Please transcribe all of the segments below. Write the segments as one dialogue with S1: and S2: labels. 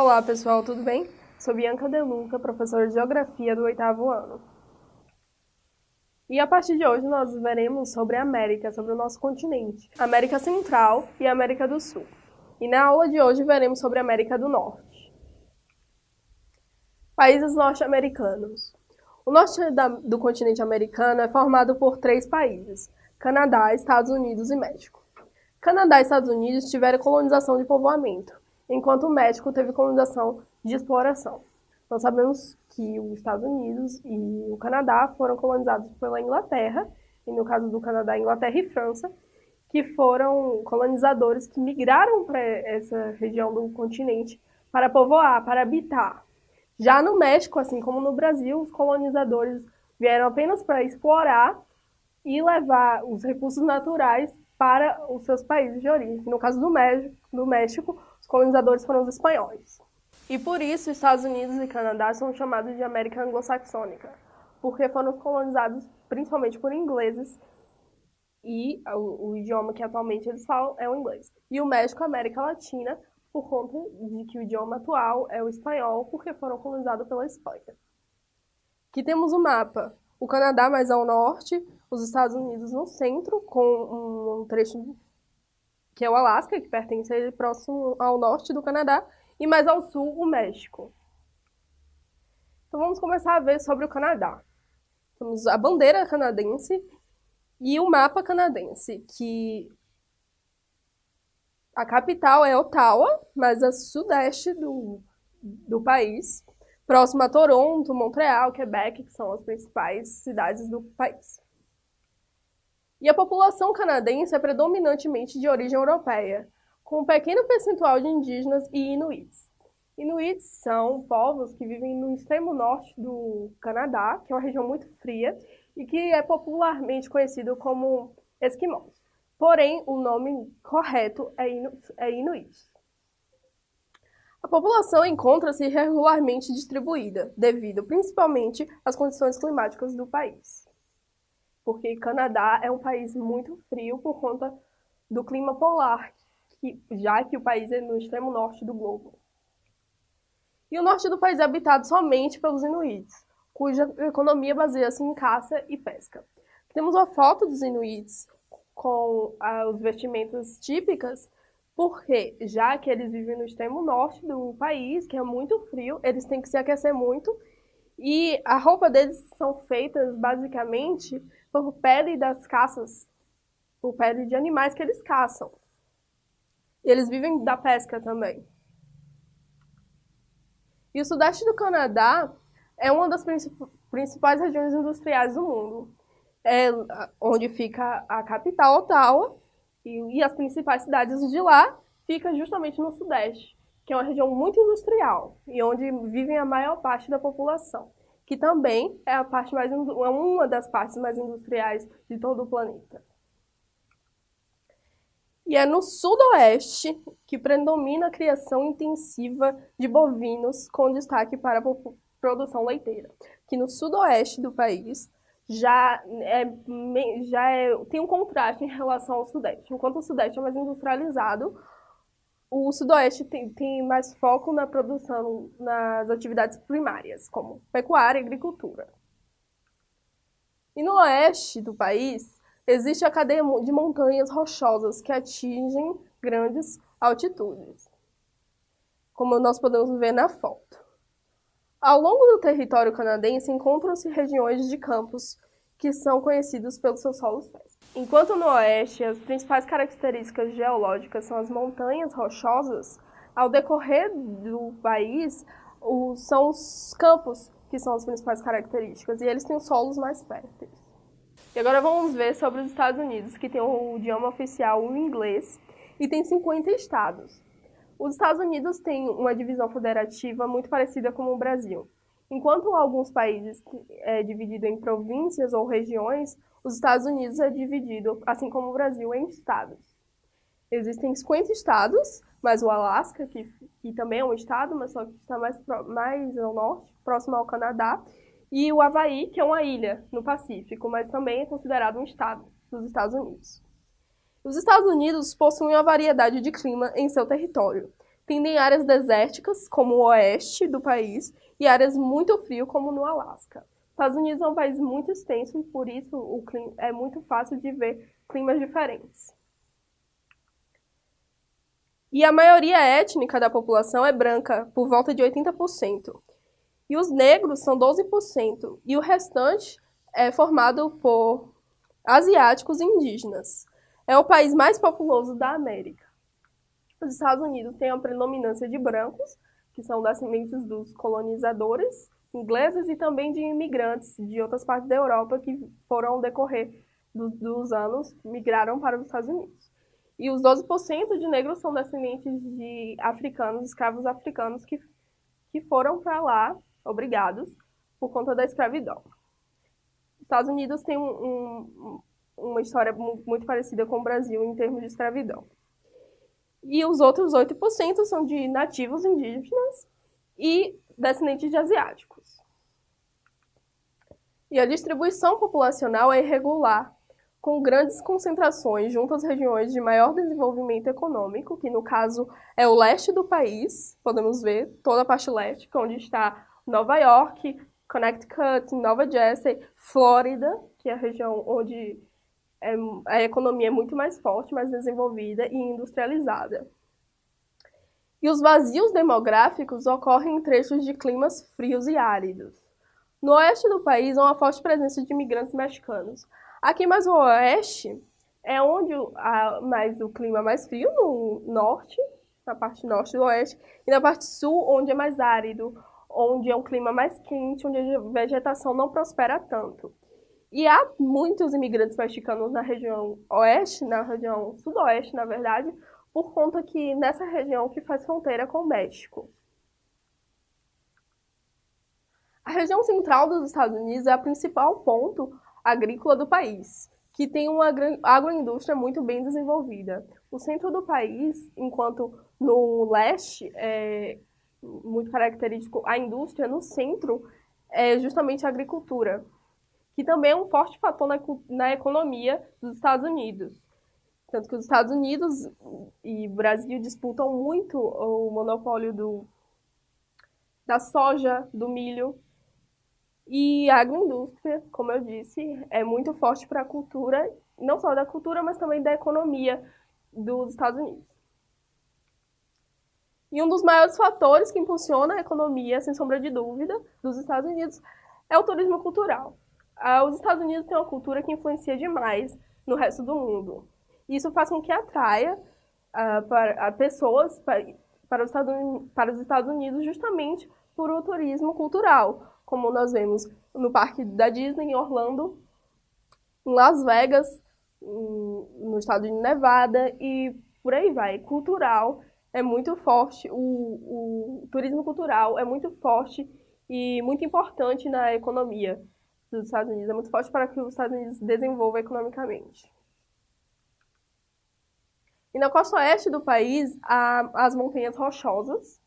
S1: Olá pessoal, tudo bem? Sou Bianca Deluca, professora de Geografia do oitavo ano. E a partir de hoje nós veremos sobre a América, sobre o nosso continente, América Central e América do Sul. E na aula de hoje veremos sobre a América do Norte. Países norte-americanos. O norte do continente americano é formado por três países, Canadá, Estados Unidos e México. Canadá e Estados Unidos tiveram colonização de povoamento, enquanto o México teve colonização de exploração. Nós sabemos que os Estados Unidos e o Canadá foram colonizados pela Inglaterra, e no caso do Canadá, Inglaterra e França, que foram colonizadores que migraram para essa região do continente para povoar, para habitar. Já no México, assim como no Brasil, os colonizadores vieram apenas para explorar e levar os recursos naturais para os seus países de origem. No caso do México, do México colonizadores foram os espanhóis. E por isso, Estados Unidos e Canadá são chamados de América Anglo-Saxônica, porque foram colonizados principalmente por ingleses e o, o, idioma que atualmente eles falam é o inglês. E o México, América Latina, por conta de que o idioma atual é o espanhol, porque foram colonizados pela Espanha. Aqui temos o mapa. O Canadá mais ao norte, os Estados Unidos no centro, com um trecho que é o Alasca, que pertence próximo ao norte do Canadá, e mais ao sul, o México. Então vamos começar a ver sobre o Canadá. Temos a bandeira canadense e o mapa canadense, que a capital é Ottawa, mas a sudeste do, do país, próximo a Toronto, Montreal, Quebec, que são as principais cidades do país. E a população canadense é predominantemente de origem europeia, com um pequeno percentual de indígenas e inuits. Inuits são povos que vivem no extremo norte do Canadá, que é uma região muito fria e que é popularmente conhecido como esquimós. Porém, o nome correto é, inu é inuit. A população encontra-se irregularmente distribuída, devido principalmente às condições climáticas do país porque Canadá é um país muito frio por conta do clima polar, que, já que o país é no extremo norte do globo. E o norte do país é habitado somente pelos inuits, cuja economia baseia-se em caça e pesca. Temos uma foto dos inuits com ah, os vestimentas típicas, porque já que eles vivem no extremo norte do país, que é muito frio, eles têm que se aquecer muito, e a roupa deles são feitas basicamente por pele das caças, por pele de animais que eles caçam. E eles vivem da pesca também. E o sudeste do Canadá é uma das principais regiões industriais do mundo. É onde fica a capital, Ottawa, e, as principais cidades de lá ficam justamente no sudeste, que é uma região muito industrial e onde vivem a maior parte da população que também é, a parte mais, é uma das partes mais industriais de todo o planeta. E é no sudoeste que predomina a criação intensiva de bovinos, com destaque para a produção leiteira. Que no sudoeste do país já, é, já é, tem um contraste em relação ao sudeste. Enquanto o sudeste é mais industrializado, o Sudoeste tem, tem, mais foco na produção, nas atividades primárias, como pecuária e agricultura. E no oeste do país, existe a cadeia de montanhas rochosas que atingem grandes altitudes, como nós podemos ver na foto. Ao longo do território canadense encontram-se regiões de campos que são conhecidos pelos seus solos férteis. Enquanto no oeste as principais características geológicas são as montanhas rochosas, ao decorrer do país o, são os campos que são as principais características, e eles têm os solos mais férteis. E agora vamos ver sobre os Estados Unidos, que tem o idioma oficial o inglês e tem 50 estados. Os Estados Unidos têm uma divisão federativa muito parecida com o Brasil. Enquanto alguns países é dividido em províncias ou regiões, os Estados Unidos é dividido, assim como o Brasil, em estados. Existem 50 estados, mas o Alasca, que, que também é um estado, mas só que está mais, mais ao norte, próximo ao Canadá, e o Havaí, que é uma ilha no Pacífico, mas também é considerado um estado dos Estados Unidos. Os Estados Unidos possuem uma variedade de clima em seu território, tendem áreas desérticas, como o oeste do país, e áreas muito frio, como no Alasca. Estados Unidos é um país muito extenso e por isso o clima, é muito fácil de ver climas diferentes. E a maioria étnica da população é branca, por volta de 80%. E os negros são 12%, e o restante é formado por asiáticos e indígenas. É o país mais populoso da América. Os Estados Unidos têm a predominância de brancos, que são descendentes dos colonizadores, ingleses e também de imigrantes de outras partes da Europa que foram decorrer do, dos anos migraram para os Estados Unidos. E os 12% de negros são descendentes de africanos, escravos africanos que, que foram para lá obrigados por conta da escravidão. Os Estados Unidos têm um, um, uma história muito parecida com o Brasil em termos de escravidão. E os outros 8% são de nativos indígenas e descendentes de asiáticos. E a distribuição populacional é irregular, com grandes concentrações junto às regiões de maior desenvolvimento econômico, que no caso é o leste do país, podemos ver toda a parte leste, é onde está Nova York, Connecticut, Nova Jersey, Flórida, que é a região onde é, a economia é muito mais forte, mais desenvolvida e industrializada. E os vazios demográficos ocorrem em trechos de climas frios e áridos. No oeste do país há uma forte presença de imigrantes mexicanos. Aqui mais o oeste é onde há mais o clima mais frio, no norte, na parte norte do oeste, e na parte sul, onde é mais árido, onde é um clima mais quente, onde a vegetação não prospera tanto. E há muitos imigrantes mexicanos na região oeste, na região sudoeste, na verdade, por conta que nessa região que faz fronteira com o México. A região central dos Estados Unidos é a principal ponto agrícola do país, que tem uma agroindústria muito bem desenvolvida. O centro do país, enquanto no leste é muito característico a indústria, no centro é justamente a agricultura, que também é um forte fator na, na economia dos Estados Unidos. Tanto que os Estados Unidos e Brasil disputam muito o monopólio do, da soja, do milho. E a agroindústria, como eu disse, é muito forte para a cultura, não só da cultura, mas também da economia dos Estados Unidos. E um dos maiores fatores que impulsiona a economia, sem sombra de dúvida, dos Estados Unidos é o turismo cultural. Ah, os Estados Unidos têm uma cultura que influencia demais no resto do mundo. Isso faz com que atraia uh, para, uh, pessoas para, para, os para, os Estados Unidos justamente por o turismo cultural, como nós vemos no parque da Disney em Orlando, em Las Vegas, no estado de Nevada e por aí vai. Cultural é muito forte, o, o turismo cultural é muito forte e muito importante na economia dos Estados Unidos. É muito forte para que os Estados Unidos desenvolvam economicamente. E na costa oeste do país, há as montanhas rochosas,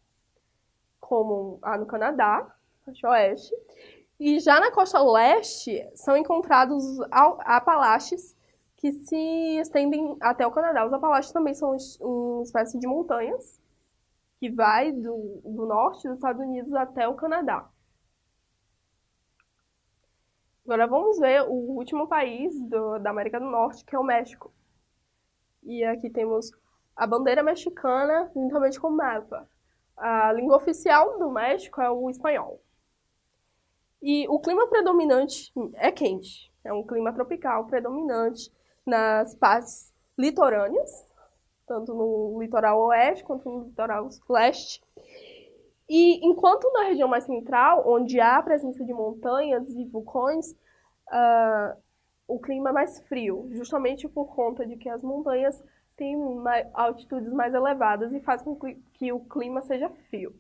S1: como há no Canadá, costa oeste. E já na costa leste, são encontrados os Apalaches, que se estendem até o Canadá. Os Apalaches também são uma espécie de montanhas, que vai do, do norte dos Estados Unidos até o Canadá. Agora vamos ver o último país do, da América do Norte, que é o México. E aqui temos a bandeira mexicana, juntamente com o mapa. A língua oficial do México é o espanhol. E o clima predominante é quente. É um clima tropical predominante nas partes litorâneas, tanto no litoral oeste quanto no litoral leste. E enquanto na região mais central, onde há a presença de montanhas e vulcões, uh, o clima é mais frio, justamente por conta de que as montanhas têm altitudes mais elevadas e faz com que o clima seja frio.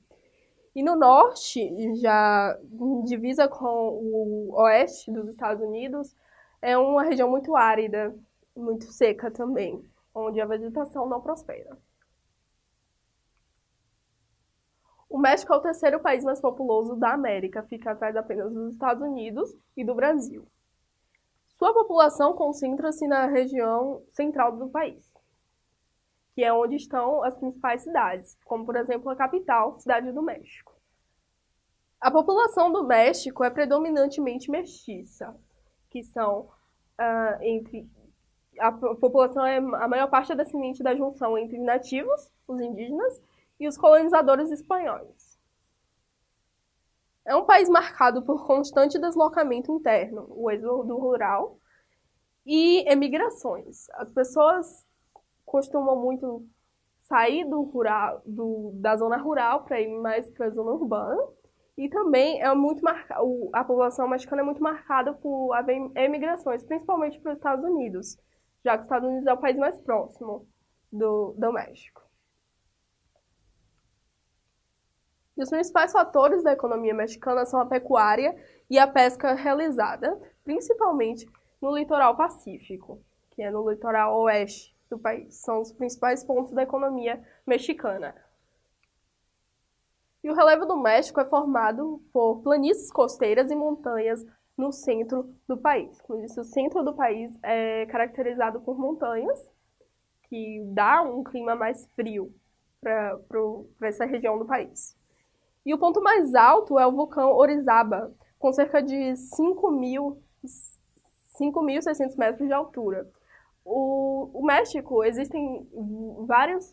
S1: E no norte, já divisa com o oeste dos Estados Unidos, é uma região muito árida, muito seca também, onde a vegetação não prospera. O México é o terceiro país mais populoso da América, fica atrás apenas dos Estados Unidos e do Brasil. Sua população concentra-se na região central do país. que é onde estão as principais cidades, como por exemplo a capital, Cidade do México. A população do México é predominantemente mestiça, que são uh, entre a população é a maior parte é descendente da junção entre nativos, os indígenas, e os colonizadores espanhóis. É um país marcado por constante deslocamento interno, o êxodo rural e emigrações. As pessoas costumam muito sair do rural, do, da zona rural para ir mais para a zona urbana. E também é muito marcado, a população mexicana é muito marcada por emigrações, principalmente para os Estados Unidos, já que os Estados Unidos é o país mais próximo do, do México. E os principais fatores da economia mexicana são a pecuária e a pesca realizada, principalmente no litoral pacífico, que é no litoral oeste do país. São os principais pontos da economia mexicana. E o relevo do México é formado por planícies costeiras e montanhas no centro do país. Como disse, o centro do país é caracterizado por montanhas, que dá um clima mais frio para essa região do país. E o ponto mais alto é o vulcão Orizaba, com cerca de 5.600 metros de altura. O, o México, existem vários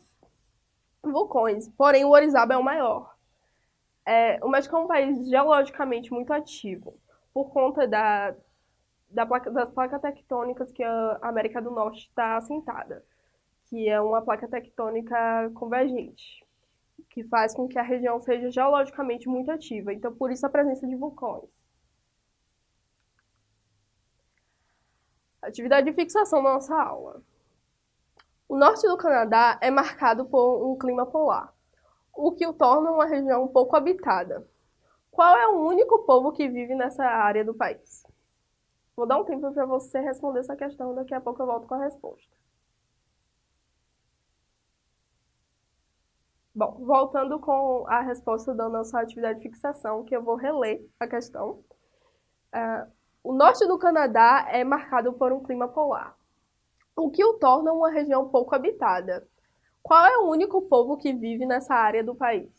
S1: vulcões, porém o Orizaba é o maior. É, o México é um país geologicamente muito ativo, por conta da, da placa, das placas tectônicas que a América do Norte está assentada, que é uma placa tectônica convergente que faz com que a região seja geologicamente muito ativa. Então, por isso a presença de vulcões. Atividade de fixação da nossa aula. O norte do Canadá é marcado por um clima polar, o que o torna uma região pouco habitada. Qual é o único povo que vive nessa área do país? Vou dar um tempo para você responder essa questão, daqui a pouco eu volto com a resposta. Bom, voltando com a resposta da nossa atividade de fixação, que eu vou reler a questão. Uh, o norte do Canadá é marcado por um clima polar, o que o torna uma região pouco habitada. Qual é o único povo que vive nessa área do país?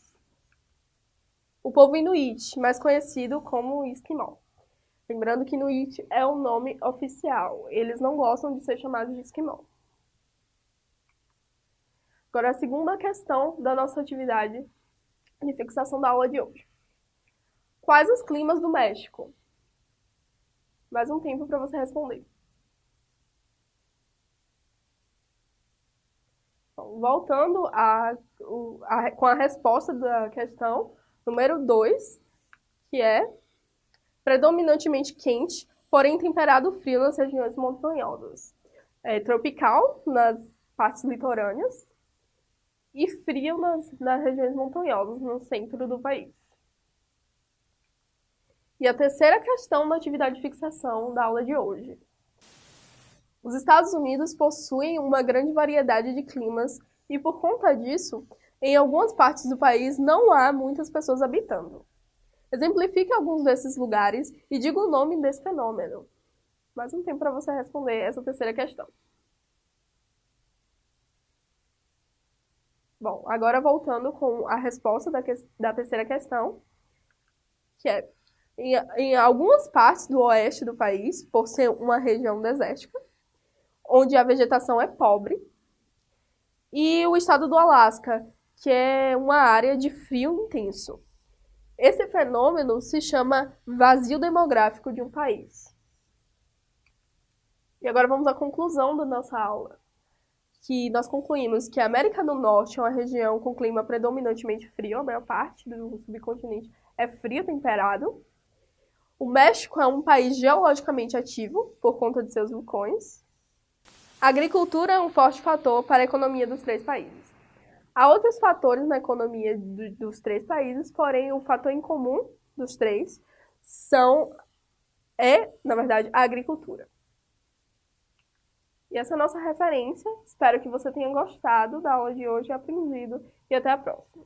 S1: O povo Inuit, mais conhecido como Esquimó. Lembrando que Inuit é o nome oficial, eles não gostam de ser chamados de Esquimó. Agora, a segunda questão da nossa atividade de fixação da aula de hoje. Quais os climas do México? Mais um tempo para você responder. Bom, voltando a, a, com a resposta da questão número 2, que é predominantemente quente, porém temperado frio nas regiões montanhosas. É tropical nas partes litorâneas e frio nas, nas regiões montanhosas, no centro do país. E a terceira questão da atividade de fixação da aula de hoje. Os Estados Unidos possuem uma grande variedade de climas e, por conta disso, em algumas partes do país não há muitas pessoas habitando. Exemplifique alguns desses lugares e diga o nome desse fenômeno. Mais um tempo para você responder essa terceira questão. Bom, agora voltando com a resposta da, que, da terceira questão, que é, em, em algumas partes do oeste do país, por ser uma região desértica, onde a vegetação é pobre, e o estado do Alasca, que é uma área de frio intenso. Esse fenômeno se chama vazio demográfico de um país. E agora vamos à conclusão da nossa aula que nós concluímos que a América do Norte é uma região com clima predominantemente frio, a maior parte do subcontinente é frio temperado. O México é um país geologicamente ativo por conta de seus vulcões. A agricultura é um forte fator para a economia dos três países. Há outros fatores na economia do, dos três países, porém o fator em comum dos três são é, na verdade, a agricultura. E essa é a nossa referência. Espero que você tenha gostado da aula de hoje e aprendido. E até a próxima.